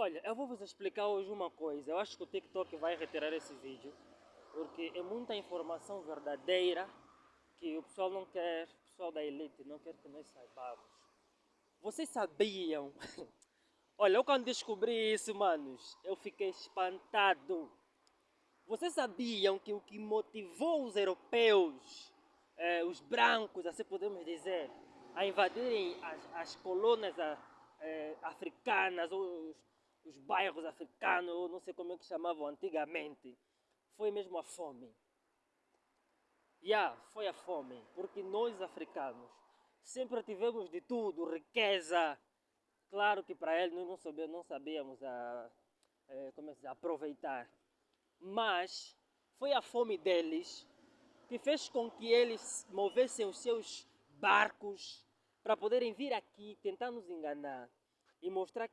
Olha, eu vou vos explicar hoje uma coisa. Eu acho que o TikTok vai retirar esse vídeo porque é muita informação verdadeira que o pessoal não quer, o pessoal da elite não quer que nós saibamos. Vocês sabiam? Olha, eu quando descobri isso, manos, eu fiquei espantado. Vocês sabiam que o que motivou os europeus, eh, os brancos, assim podemos dizer, a invadirem as, as colônias eh, africanas, os, os bairros africanos, ou não sei como é que chamavam antigamente, foi mesmo a fome. Yeah, foi a fome, porque nós africanos sempre tivemos de tudo, riqueza. Claro que para eles nós não sabíamos, não sabíamos a, é, como é que aproveitar. Mas foi a fome deles que fez com que eles movessem os seus barcos para poderem vir aqui tentar nos enganar e mostrar